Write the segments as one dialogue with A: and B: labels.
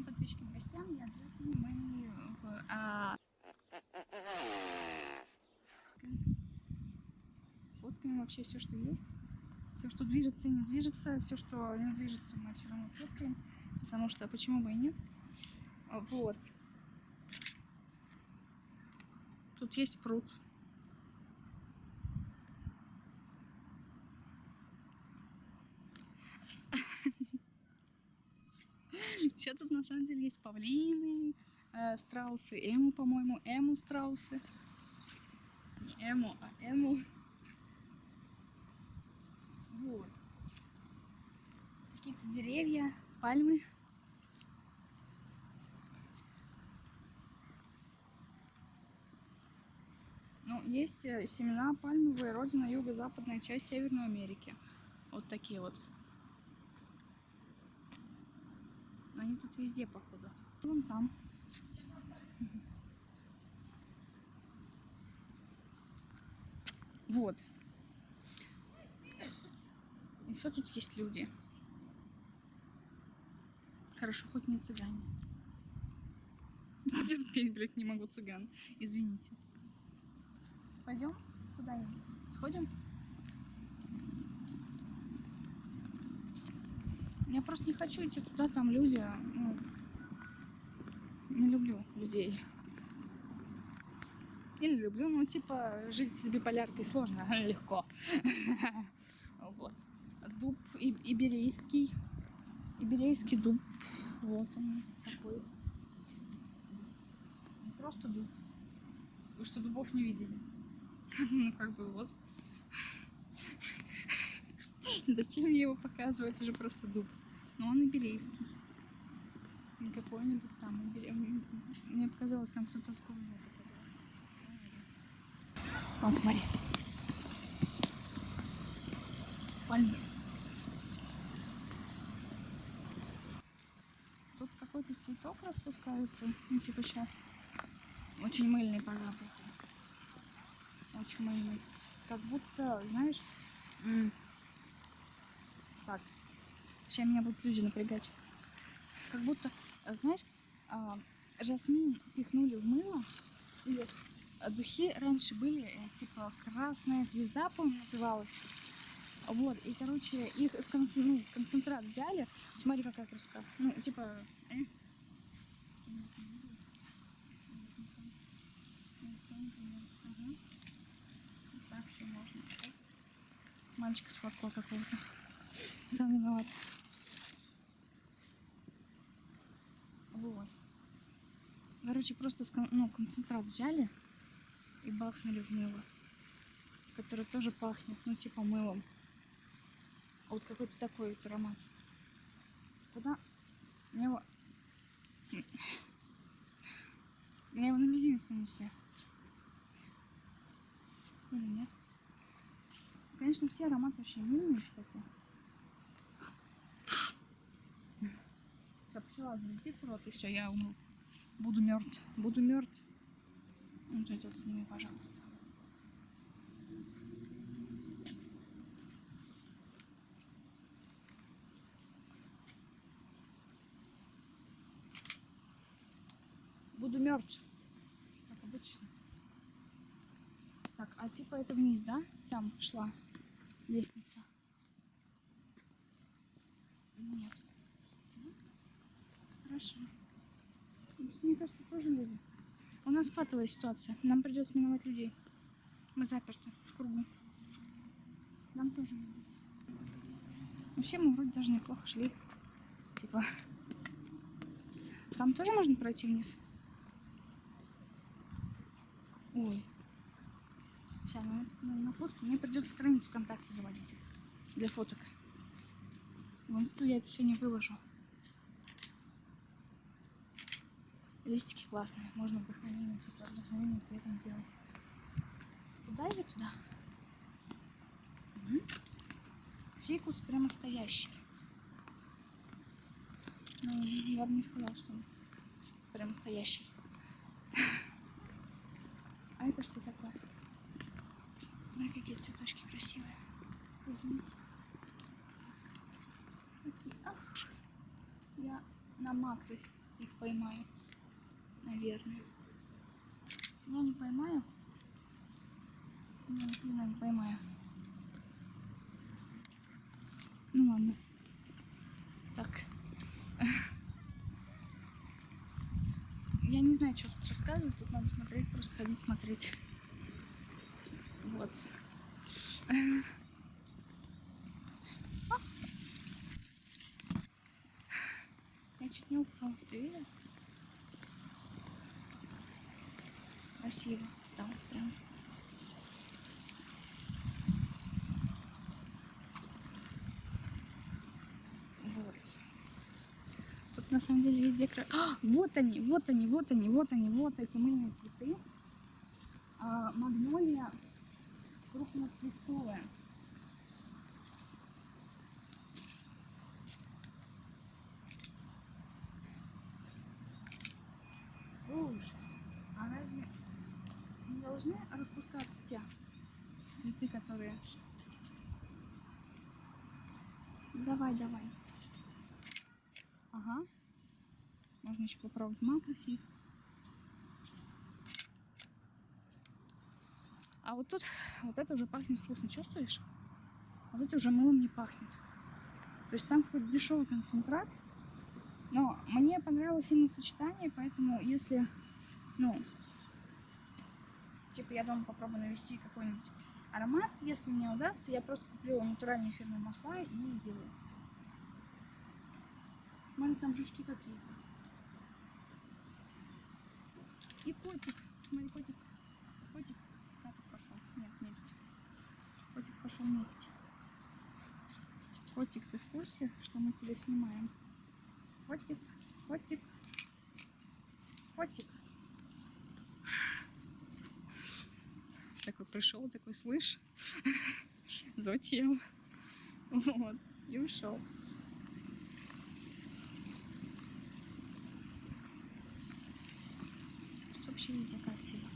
A: всем подписчикам и гостям. Я Джекни, мы. А... Фоткаем вообще все, что есть. Все, что движется и не движется. Все, что не движется, мы все равно фоткаем. Потому что почему бы и нет. Вот. Тут есть пруд. Еще тут на самом деле есть павлины, э, страусы, эму, по-моему, эму страусы. Не эму, а эму. Вот. Какие-то деревья, пальмы. Ну, есть э, семена пальмовые, родина юго-западная часть Северной Америки. Вот такие вот. Они тут везде, походу. Вон там. Вот. Еще тут есть люди. Хорошо, хоть не цыгане. Терпеть, блядь, не могу цыган. Извините. Пойдем? Куда Сходим? Я просто не хочу идти туда, там люди. Ну, не люблю людей. Или люблю, ну, типа, жить с биполяркой сложно, легко. Вот. Дуб иберийский. Иберейский дуб. Вот он такой. Просто дуб. Вы что, дубов не видели? Ну, как бы вот. Зачем мне его показывать? Это же просто дуб. Но он иберейский. Не какой-нибудь там. Мне показалось, там кто-то в кругу Вот, смотри. Пальмы. Тут какой-то цветок распускается. Ну, типа сейчас. Очень мыльный по запаху. Очень мыльный. Как будто, знаешь, так, сейчас меня будут люди напрягать. Как будто, знаешь, а, жасмин пихнули в мыло. И духи раньше были, э, типа, красная звезда, по-моему, называлась. Вот, и, короче, их из ну, концентрат взяли. Смотри, какая красота. Ну, типа... Э? Мальчика сфоткал какого-то. Сам виноват. Вот. Короче, просто ну, концентрат взяли и бахнули в мыло. Которое тоже пахнет, ну, типа мылом. Вот какой-то такой вот аромат. Куда? Мне его... Мне его на мизинец нанесли. Или нет? Конечно, все ароматы очень милые, кстати. Пчела залетит в рот, и все, я умру. Буду мертв. Буду мертв. Вот эти вот с ними, пожалуйста. Буду мертв. Как обычно. Так, а типа это вниз, да? Там шла лестница. Нет. Тут, мне кажется, тоже люди. У нас патовая ситуация. Нам придется миновать людей. Мы заперты в кругу. Нам тоже люди. Вообще мы вроде даже неплохо шли. Типа. Там тоже можно пройти вниз? Ой. Сейчас на, на, на фотку мне придется страницу ВКонтакте заводить. Для фоток. В инсту я это все не выложу. Листики классные. Можно вдохновение, вдохновение цветом сделать. Туда или туда? Угу. Фикус прямо стоящий. Ну, я бы не сказала, что он прямо стоящий. А это что такое? Смотри, какие цветочки красивые. Такие, ах, я намаклась. их поймаю. Наверное. Я не поймаю. Я ни хрена не поймаю. Ну ладно. Так. Я не знаю, что тут рассказывать. Тут надо смотреть, просто ходить смотреть. Вот. Я чуть не упал. Ты видел? Красиво. Там прям. Вот. Тут на самом деле везде кра... А, вот они, вот они, вот они, вот они, вот эти мыльные цветы. А, магнолия крупноцветковая. Которые... Давай, давай. Ага. Можно еще попробовать макрос их. А вот тут, вот это уже пахнет вкусно, чувствуешь? Вот это уже мылом не пахнет. То есть там какой-то дешевый концентрат. Но мне понравилось именно сочетание, поэтому если, ну, типа я дома попробую навести какой-нибудь аромат, если мне удастся, я просто куплю натуральные эфирные масла и сделаю. Смотри, там жучки какие-то. И котик. Смотри, котик. Котик. Котик пошел. Нет, метить. Котик пошел метить. Котик, ты в курсе, что мы тебя снимаем? Котик, котик, котик. Такой пришел, такой, слышь, зачем? Вот, и ушел. Вообще везде красиво.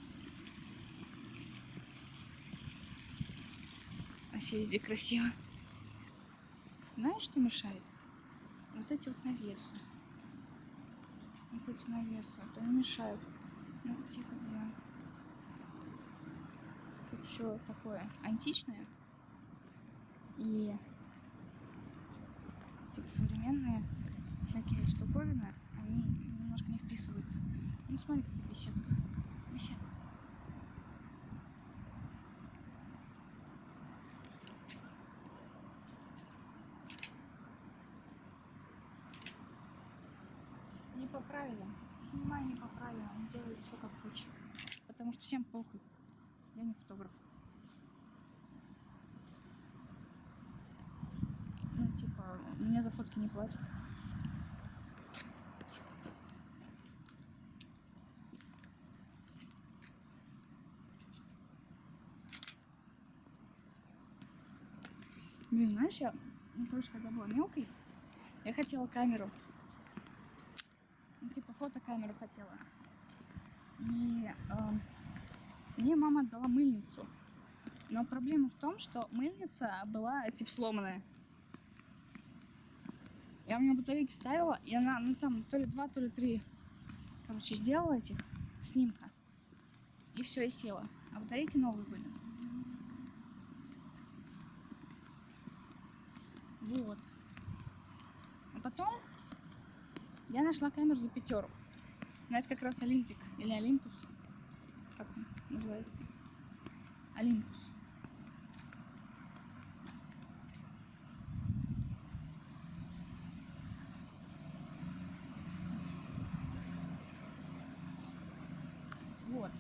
A: Вообще везде красиво. Знаешь, что мешает? Вот эти вот навесы. Вот эти навесы. Вот они мешают. Ну, типа, блин. Все такое античное. И типа современные всякие штуковины, они немножко не вписываются. Ну смотри, какие беседы. Беседы. Не по правилам. Снимай не по правилам. Делай все как хочешь. Потому что всем похуй. Я не фотограф. Ну, типа, мне за фотки не платят. Блин, знаешь, я, ну, короче, когда была мелкой, я хотела камеру. Ну, типа, фотокамеру хотела. И эм, мне мама отдала мыльницу. Но проблема в том, что мыльница была, типа, сломанная. Я у нее батарейки ставила, и она, ну, там, то ли два, то ли три, короче, сделала этих снимка. И все, и села. А батарейки новые были. Вот. А потом я нашла камеру за пятеру. Ну, это как раз Олимпик или Олимпус. Называется? Олимпус. Вот.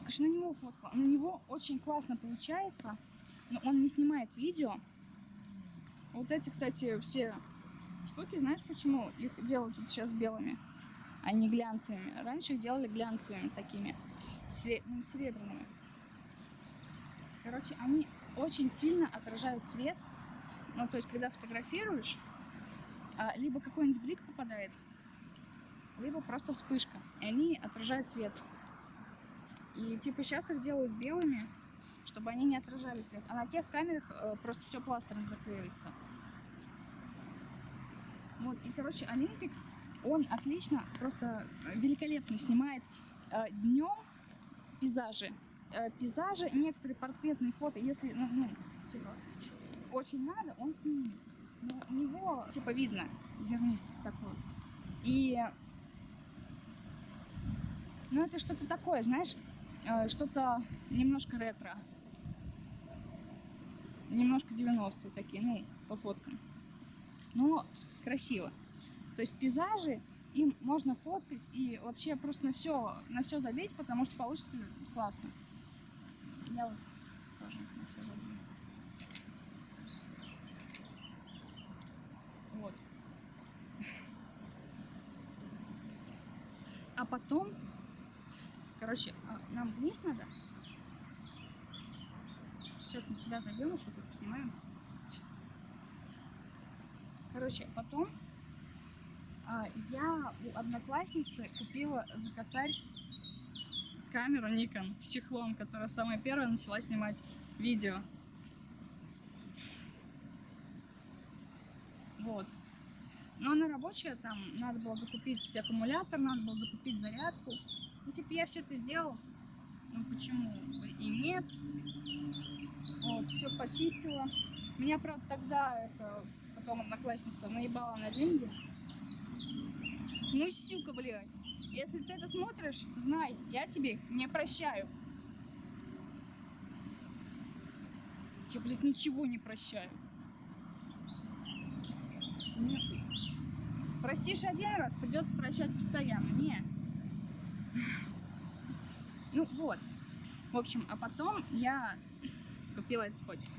A: Конечно, на него фотку. На него очень классно получается, но он не снимает видео. Вот эти, кстати, все штуки, знаешь почему их делают сейчас белыми, а не глянцевыми? Раньше их делали глянцевыми такими, сре- ну, серебряными. Короче, они очень сильно отражают свет. Ну, то есть, когда фотографируешь, а, либо какой-нибудь блик попадает, либо просто вспышка. И они отражают свет. И типа сейчас их делают белыми, чтобы они не отражали свет. А на тех камерах э, просто все пластером заклеивается. Вот, и, короче, Олимпик Он отлично, просто великолепно снимает днем пейзажи. Э, пейзажи, некоторые портретные фото, если, ну, ну, типа, очень надо, он снимет. Но у него, типа, видно зернистость такую. И, ну, это что-то такое, знаешь, э, что-то немножко ретро. Немножко 90-е такие, ну, по фоткам. Но красиво. То есть пейзажи, им можно фоткать и вообще просто на все, на все забить, потому что получится классно. Я вот тоже на все забью. Вот. А потом, короче, а, нам вниз надо. Сейчас мы сюда зайдем, тут поснимаем. Короче, потом я у одноклассницы купила за косарь камеру Nikon с чехлом, которая самая первая начала снимать видео. Вот. Но она рабочая, там надо было докупить аккумулятор, надо было докупить зарядку. Ну, типа, я все это сделал. Ну, почему и нет? Вот, все почистила. Меня, правда, тогда это потом одноклассница наебала на деньги. Ну, сука, блядь. Если ты это смотришь, знай, я тебе не прощаю. Я, блядь, ничего не прощаю. Нет. Простишь один раз, придется прощать постоянно. Не. Ну вот. В общем, а потом я купила этот фотик.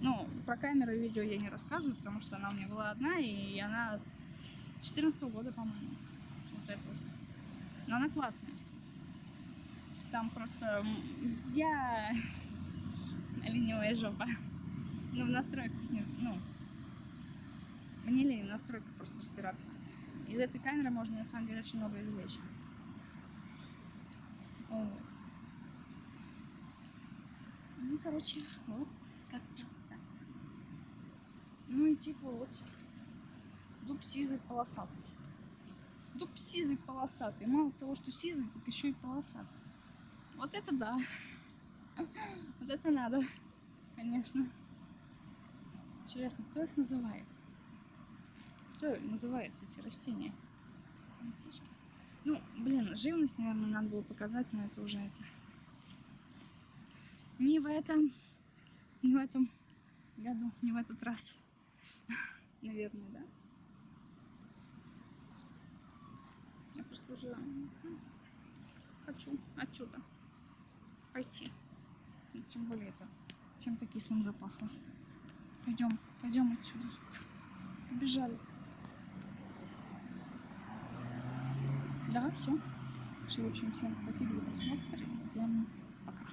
A: Ну, про камеру и видео я не рассказываю, потому что она у меня была одна, и она с 14 года, по-моему. Вот это вот. Но она классная. Там просто я ленивая жопа. Ну, в настройках не... Ну, мне лень в настройках просто разбираться. Из этой камеры можно, на самом деле, очень много извлечь. Вот. Ну, короче, вот как-то так. Ну и типа вот дуб сизый полосатый. Дуб сизый полосатый. Мало того, что сизый, так еще и полосатый. Вот это да. Вот это надо, конечно. Интересно, кто их называет? Кто называет эти растения? Ну, блин, живность, наверное, надо было показать, но это уже это. Не в этом, не в этом году, не в этот раз. Наверное, да. Я просто уже хочу отсюда пойти. И тем более это чем-то кислым запахло. Пойдем, пойдем отсюда. Побежали. Да, все. В общем, всем спасибо за просмотр и всем